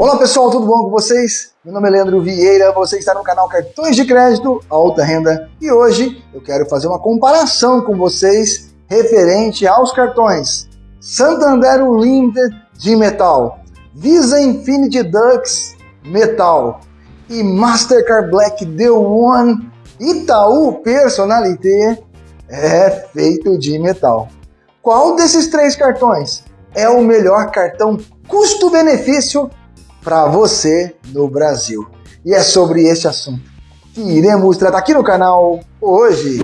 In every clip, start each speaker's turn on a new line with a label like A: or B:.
A: Olá pessoal, tudo bom com vocês? Meu nome é Leandro Vieira, você está no canal Cartões de Crédito Alta Renda e hoje eu quero fazer uma comparação com vocês referente aos cartões Santander Unlimited de metal, Visa Infinity Dux metal e Mastercard Black The One Itaú Personalité é feito de metal. Qual desses três cartões é o melhor cartão custo-benefício para você no Brasil. E é sobre este assunto que iremos tratar aqui no canal hoje.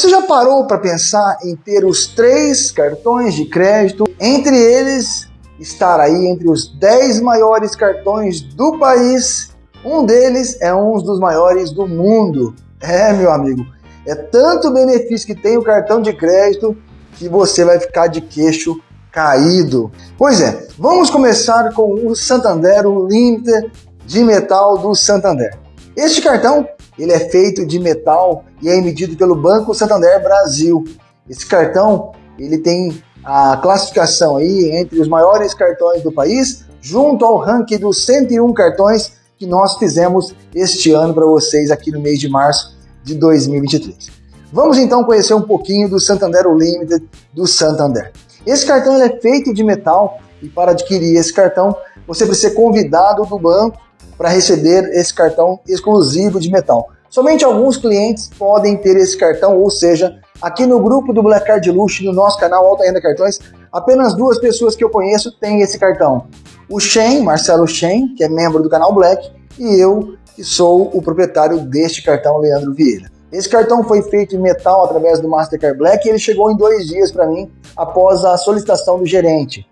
A: Você já parou para pensar em ter os três cartões de crédito, entre eles estar aí entre os 10 maiores cartões do país? Um deles é um dos maiores do mundo. É, meu amigo, é tanto benefício que tem o cartão de crédito que você vai ficar de queixo caído. Pois é, vamos começar com o Santander, o Limited de metal do Santander. Este cartão ele é feito de metal e é emitido pelo Banco Santander Brasil. Esse cartão ele tem a classificação aí entre os maiores cartões do país, junto ao ranking dos 101 cartões que nós fizemos este ano para vocês aqui no mês de março de 2023. Vamos então conhecer um pouquinho do Santander Unlimited do Santander. Esse cartão é feito de metal e para adquirir esse cartão você precisa ser convidado do banco para receber esse cartão exclusivo de metal. Somente alguns clientes podem ter esse cartão, ou seja, aqui no grupo do Black Card Luxo, no nosso canal Alta Renda Cartões, apenas duas pessoas que eu conheço têm esse cartão. O Shen, Marcelo Shen, que é membro do canal Black, e eu, que sou o proprietário deste cartão, Leandro Vieira. Esse cartão foi feito em metal através do Mastercard Black e ele chegou em dois dias para mim após a solicitação do gerente.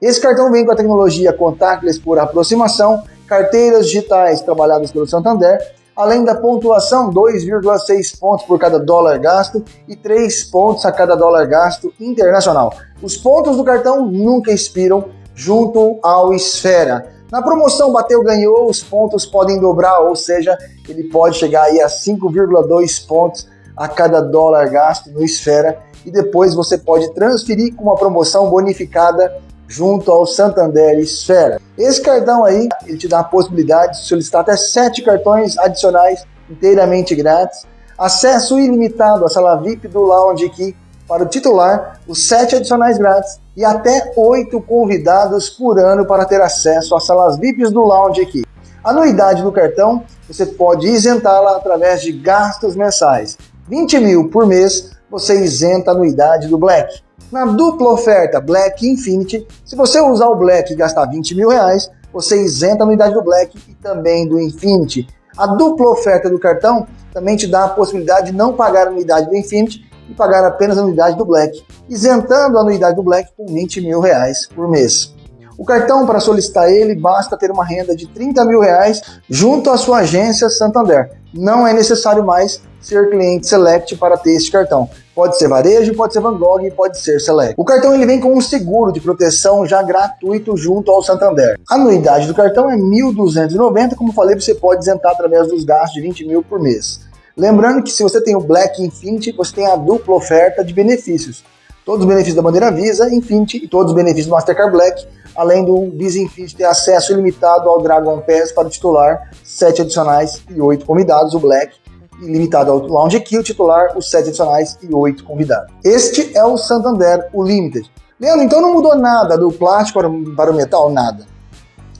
A: Esse cartão vem com a tecnologia contactless por aproximação carteiras digitais trabalhadas pelo Santander, além da pontuação 2,6 pontos por cada dólar gasto e 3 pontos a cada dólar gasto internacional. Os pontos do cartão nunca expiram junto ao Esfera. Na promoção bateu, ganhou, os pontos podem dobrar, ou seja, ele pode chegar aí a 5,2 pontos a cada dólar gasto no Esfera e depois você pode transferir com uma promoção bonificada junto ao Santander Esfera. Esse cartão aí, ele te dá a possibilidade de solicitar até 7 cartões adicionais inteiramente grátis, acesso ilimitado à sala VIP do Lounge aqui para o titular, os 7 adicionais grátis e até 8 convidados por ano para ter acesso às salas VIPs do Lounge aqui. A anuidade do cartão, você pode isentá-la através de gastos mensais. 20 mil por mês, você isenta a anuidade do Black. Na dupla oferta Black Infinity, se você usar o Black e gastar 20 mil reais, você isenta a anuidade do Black e também do Infinity. A dupla oferta do cartão também te dá a possibilidade de não pagar a anuidade do Infinity e pagar apenas a anuidade do Black, isentando a anuidade do Black com 20 mil reais por mês. O cartão, para solicitar ele, basta ter uma renda de 30 mil reais junto à sua agência Santander. Não é necessário mais ser cliente Select para ter este cartão. Pode ser varejo, pode ser Van Gogh, pode ser Select. O cartão ele vem com um seguro de proteção já gratuito junto ao Santander. A anuidade do cartão é 1.290, como falei, você pode isentar através dos gastos de 20 mil por mês. Lembrando que se você tem o Black Infinity, você tem a dupla oferta de benefícios. Todos os benefícios da bandeira Visa, Infinity e todos os benefícios do Mastercard Black, além do Visa Infinity ter acesso ilimitado ao Dragon Pass para o titular, 7 adicionais e 8 convidados, o Black limitado ao Lounge Key, o titular, os sete adicionais e oito convidados. Este é o Santander, o Limited. Leandro, então não mudou nada do plástico para o metal? Nada.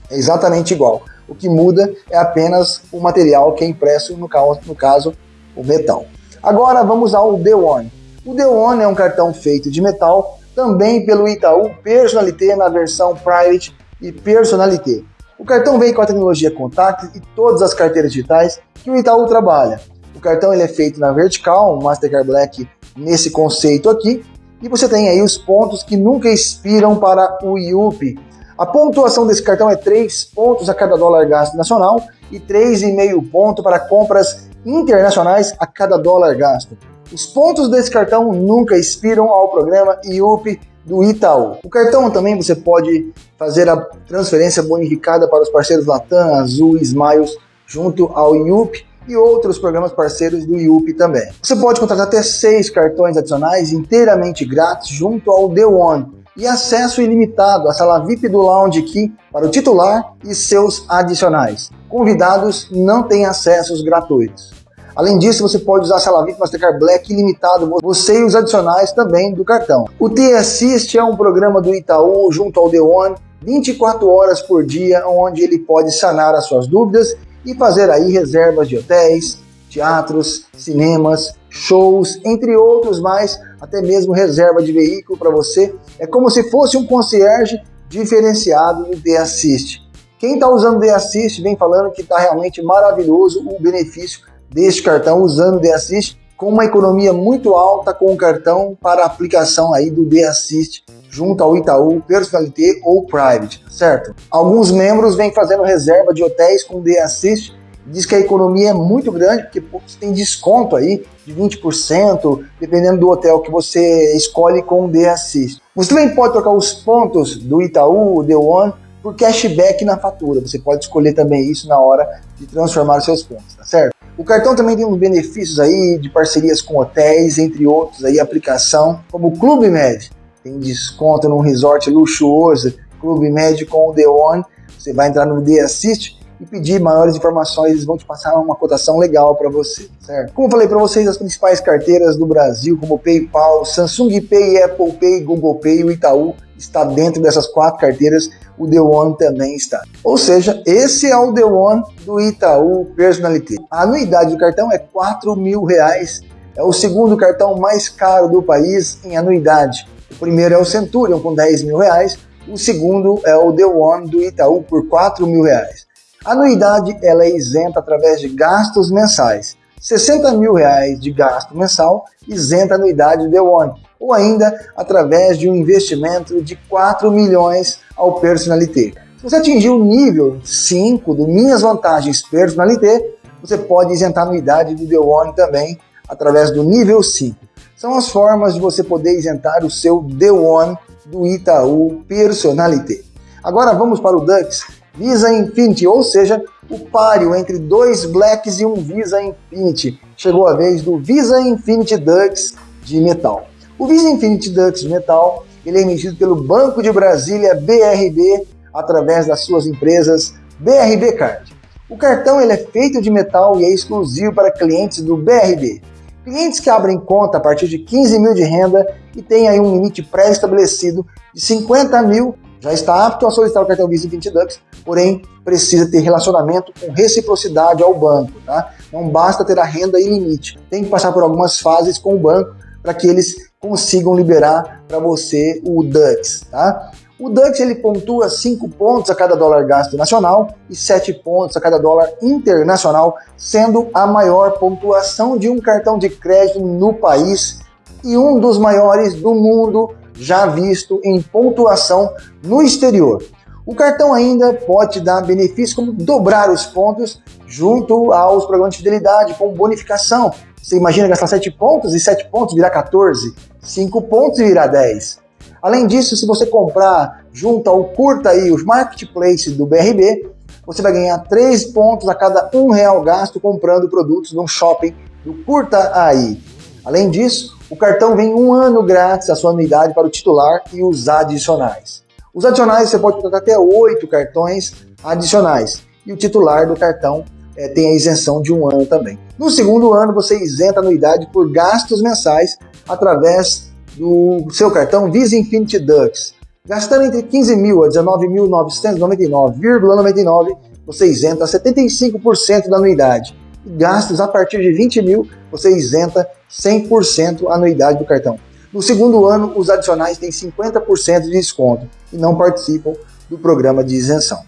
A: É exatamente igual. O que muda é apenas o material que é impresso, no caso, no caso o metal. Agora vamos ao The One. O The One é um cartão feito de metal, também pelo Itaú Personalité na versão Private e Personalité. O cartão vem com a tecnologia Contact e todas as carteiras digitais que o Itaú trabalha cartão ele é feito na vertical, um Mastercard Black nesse conceito aqui, e você tem aí os pontos que nunca expiram para o IUP. A pontuação desse cartão é 3 pontos a cada dólar gasto nacional e 3,5 ponto para compras internacionais a cada dólar gasto. Os pontos desse cartão nunca expiram ao programa IUP do Itaú. O cartão também você pode fazer a transferência bonificada para os parceiros Latam, Azul, Smiles, junto ao IUP e outros programas parceiros do IUP também. Você pode contratar até seis cartões adicionais inteiramente grátis junto ao The One e acesso ilimitado à sala VIP do Lounge Key para o titular e seus adicionais. Convidados não têm acessos gratuitos. Além disso, você pode usar a sala VIP Mastercard Black ilimitado, você e os adicionais também do cartão. O T-Assist é um programa do Itaú junto ao The One, 24 horas por dia, onde ele pode sanar as suas dúvidas e fazer aí reservas de hotéis, teatros, cinemas, shows, entre outros mais, até mesmo reserva de veículo para você. É como se fosse um concierge diferenciado do The Assist. Quem está usando o The Assist vem falando que está realmente maravilhoso o benefício deste cartão usando o The Assist com uma economia muito alta com o cartão para aplicação aí do The Assist junto ao Itaú, Personalité ou Private, certo? Alguns membros vêm fazendo reserva de hotéis com The Assist diz que a economia é muito grande, porque você tem desconto aí de 20%, dependendo do hotel que você escolhe com o The Assist. Você também pode trocar os pontos do Itaú, The One, por cashback na fatura. Você pode escolher também isso na hora de transformar os seus pontos, tá certo? O cartão também tem uns benefícios aí de parcerias com hotéis, entre outros aí, aplicação, como o Clube Med. Tem desconto num resort luxuoso, Clube Med com o The One. Você vai entrar no The Assist e pedir maiores informações, eles vão te passar uma cotação legal para você, certo? Como eu falei para vocês, as principais carteiras do Brasil, como PayPal, Samsung Pay, Apple Pay, Google Pay, o Itaú, está dentro dessas quatro carteiras, o The One também está. Ou seja, esse é o The One do Itaú Personalité. A anuidade do cartão é 4 mil reais. É o segundo cartão mais caro do país em anuidade. O primeiro é o Centurion com 10 mil reais. O segundo é o The One do Itaú por 4 mil reais. A anuidade ela é isenta através de gastos mensais. 60 mil reais de gasto mensal isenta a anuidade do One, ou ainda através de um investimento de 4 milhões ao Personalité. Se você atingir o nível 5 do Minhas Vantagens Personalité, você pode isentar a anuidade do The One também através do nível 5. São as formas de você poder isentar o seu The One do Itaú Personalité. Agora vamos para o Dux, Visa Infinity, ou seja, o páreo entre dois Blacks e um Visa Infinity. Chegou a vez do Visa Infinity Dux de metal. O Visa Infinity Dux de metal ele é emitido pelo Banco de Brasília BRB através das suas empresas BRB Card. O cartão ele é feito de metal e é exclusivo para clientes do BRB. Clientes que abrem conta a partir de 15 mil de renda e têm aí um limite pré-estabelecido de 50 mil já está apto a solicitar o cartão Visa 20 Dux, porém precisa ter relacionamento com reciprocidade ao banco. Tá? Não basta ter a renda e limite, tem que passar por algumas fases com o banco para que eles consigam liberar para você o Dux. Tá? O Dux ele pontua 5 pontos a cada dólar gasto nacional e 7 pontos a cada dólar internacional, sendo a maior pontuação de um cartão de crédito no país e um dos maiores do mundo já visto em pontuação no exterior. O cartão ainda pode dar benefícios como dobrar os pontos junto aos programas de fidelidade com bonificação. Você imagina gastar 7 pontos e 7 pontos virar 14, 5 pontos e virar 10. Além disso, se você comprar junto ao Curta aí, os marketplace do BRB, você vai ganhar 3 pontos a cada um real gasto comprando produtos no shopping do Curta aí. Além disso, o cartão vem um ano grátis a sua anuidade para o titular e os adicionais. Os adicionais você pode contratar até oito cartões adicionais e o titular do cartão é, tem a isenção de um ano também. No segundo ano você isenta a anuidade por gastos mensais através do seu cartão Visa Infinity Dux. Gastando entre 15 mil a 19.999,99, você isenta 75% da anuidade gastos a partir de 20 mil, você isenta 100% a anuidade do cartão. No segundo ano, os adicionais têm 50% de desconto e não participam do programa de isenção.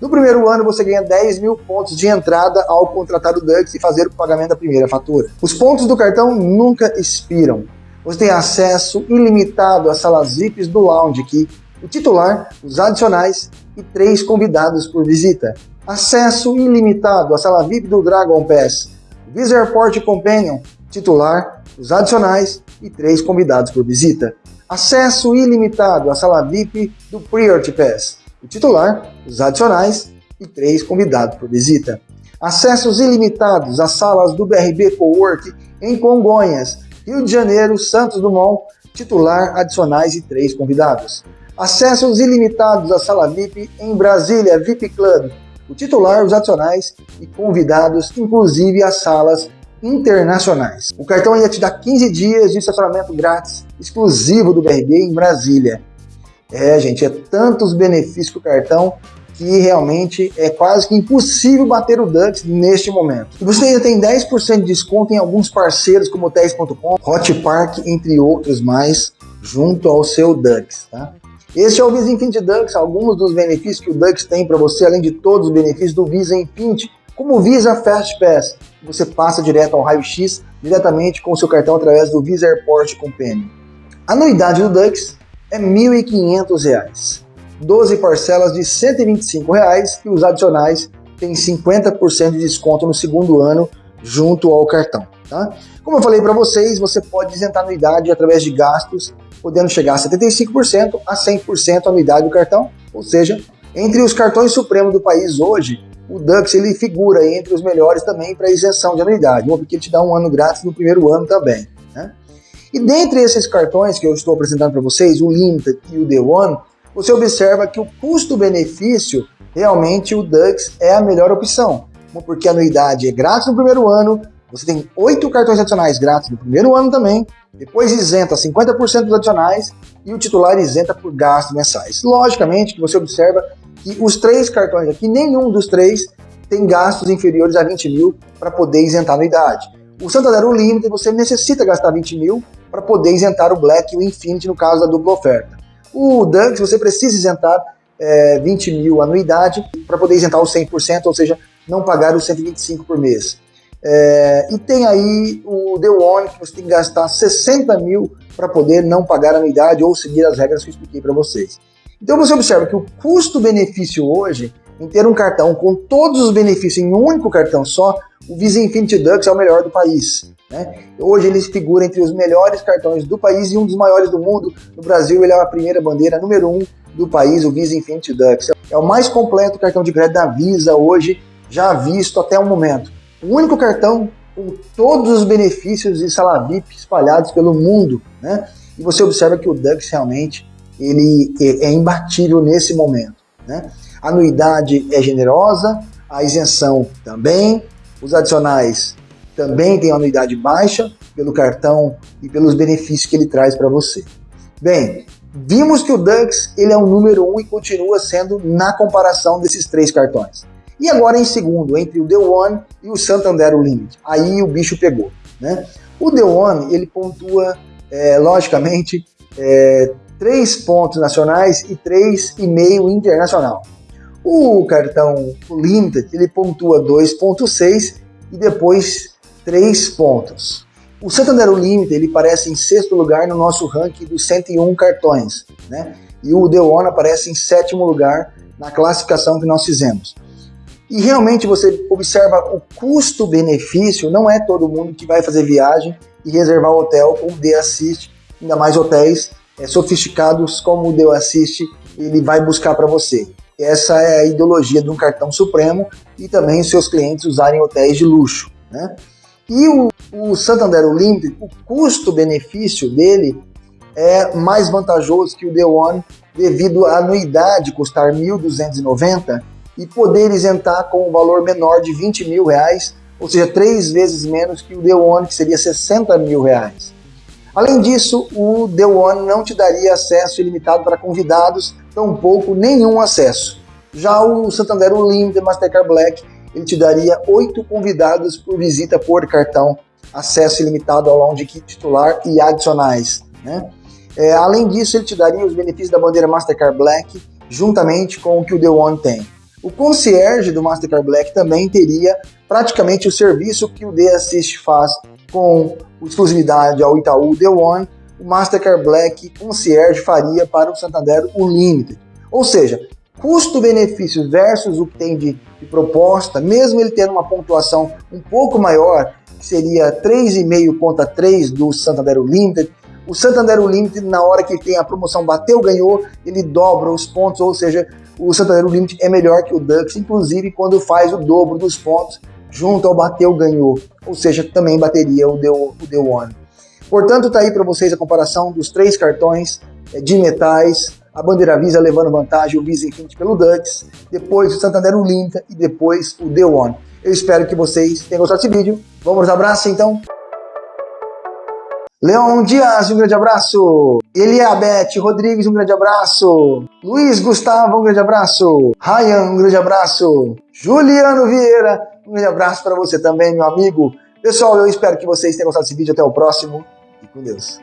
A: No primeiro ano, você ganha 10 mil pontos de entrada ao contratar o Dux e fazer o pagamento da primeira fatura. Os pontos do cartão nunca expiram. Você tem acesso ilimitado às salas VIPs do Lounge, que o titular, os adicionais e três convidados por visita acesso ilimitado à sala VIP do Dragon Pass, Visa Airport Companion, titular, os adicionais e três convidados por visita. acesso ilimitado à sala VIP do Priority Pass, o titular, os adicionais e três convidados por visita. Acessos ilimitados às salas do BRB Cowork em Congonhas, Rio de Janeiro, Santos Dumont, titular, adicionais e três convidados. Acessos ilimitados à sala VIP em Brasília, VIP Club, o titular, os adicionais e convidados, inclusive as salas internacionais. O cartão ia te dar 15 dias de estacionamento grátis, exclusivo do BRB em Brasília. É, gente, é tantos benefícios que o cartão que realmente é quase que impossível bater o Dux neste momento. E você ainda tem 10% de desconto em alguns parceiros como hotéis.com, Hot Park, entre outros mais, junto ao seu Dux, tá? Este é o Visa Infinity Dux, alguns dos benefícios que o Dux tem para você, além de todos os benefícios do Visa Infinity, como o Visa Fast Pass, você passa direto ao raio-x diretamente com o seu cartão através do Visa Airport Companion. A anuidade do Dux é R$ 1.500. 12 parcelas de 125 reais, e os adicionais têm 50% de desconto no segundo ano junto ao cartão. Tá? Como eu falei para vocês, você pode isentar anuidade através de gastos, podendo chegar a 75% a 100% a anuidade do cartão, ou seja, entre os cartões supremos do país hoje, o Dux ele figura entre os melhores também para isenção de anuidade, porque ele te dá um ano grátis no primeiro ano também. Né? E dentre esses cartões que eu estou apresentando para vocês, o Limited e o The One, você observa que o custo-benefício, realmente o Dux é a melhor opção. Porque a anuidade é grátis no primeiro ano, você tem oito cartões adicionais grátis no primeiro ano também, depois isenta 50% dos adicionais e o titular isenta por gastos mensais. Logicamente que você observa que os três cartões aqui, nenhum dos três tem gastos inferiores a 20 mil para poder isentar a anuidade. O Santander Unlimited você necessita gastar 20 mil para poder isentar o Black e o Infinity no caso da dupla oferta. O Dunks, você precisa isentar é, 20 mil anuidade para poder isentar os 100%, ou seja, não pagar os 125 por mês. É, e tem aí o The One, que você tem que gastar 60 mil para poder não pagar anuidade ou seguir as regras que eu expliquei para vocês. Então você observa que o custo-benefício hoje, em ter um cartão com todos os benefícios em um único cartão só, o Visa Infinity Dux é o melhor do país. Né? Hoje ele figura entre os melhores cartões do país e um dos maiores do mundo. No Brasil ele é a primeira bandeira número um do país, o Visa Infinity Dux. É o mais completo cartão de crédito da Visa hoje, já visto até o momento. O único cartão com todos os benefícios de sala VIP espalhados pelo mundo. Né? E você observa que o Dux realmente ele é, é imbatível nesse momento. Né? A anuidade é generosa, a isenção também, os adicionais também têm anuidade baixa pelo cartão e pelos benefícios que ele traz para você. Bem, vimos que o Dux ele é o número um e continua sendo na comparação desses três cartões. E agora em segundo, entre o The One e o Santander Limit. Aí o bicho pegou. Né? O The One ele pontua, é, logicamente, é, três pontos nacionais e três e meio internacional. O cartão Limited ele pontua 2.6 e depois 3 pontos. O Santander Limited ele aparece em sexto lugar no nosso ranking dos 101 cartões, né? E o The One aparece em sétimo lugar na classificação que nós fizemos. E realmente você observa o custo-benefício, não é todo mundo que vai fazer viagem e reservar hotel com o The Assist, ainda mais hotéis é, sofisticados como o The Assist, ele vai buscar para você. Essa é a ideologia de um cartão supremo e também os seus clientes usarem hotéis de luxo. Né? E o, o Santander Unlimited, o custo-benefício dele é mais vantajoso que o The One devido à anuidade custar R$ 1.290 e poder isentar com um valor menor de 20 mil reais, ou seja, três vezes menos que o The One, que seria 60 mil reais. Além disso, o The One não te daria acesso ilimitado para convidados, tampouco nenhum acesso. Já o Santander Unlimited Mastercard Black, ele te daria oito convidados por visita por cartão, acesso ilimitado ao lounge titular e adicionais. Né? É, além disso, ele te daria os benefícios da bandeira Mastercard Black, juntamente com o que o The One tem. O concierge do Mastercard Black também teria praticamente o serviço que o The Assist faz com exclusividade ao Itaú The One, o Mastercard Black Concierge faria para o Santander Unlimited. Ou seja, custo-benefício versus o que tem de, de, proposta, mesmo ele tendo uma pontuação um pouco maior, que seria 3,5 contra 3 do Santander Unlimited, O Santander Unlimited, na hora que tem a promoção bateu, ganhou, ele dobra os pontos, ou seja, o Santander Unlimited é melhor que o Dux, inclusive quando faz o dobro dos pontos junto ao bateu, ganhou, ou seja, também bateria o The, o The One. Portanto, tá aí para vocês a comparação dos três cartões é, de metais, a bandeira Visa levando vantagem, o Visa Infinity pelo Dux, depois o Santander Unlimited e depois o The One. Eu espero que vocês tenham gostado desse vídeo. Vamos abraço então? Leon Dias, um grande abraço. Eliabeth Rodrigues, um grande abraço. Luiz Gustavo, um grande abraço. Ryan, um grande abraço. Juliano Vieira, um grande abraço para você também, meu amigo. Pessoal, eu espero que vocês tenham gostado desse vídeo. Até o próximo e com Deus.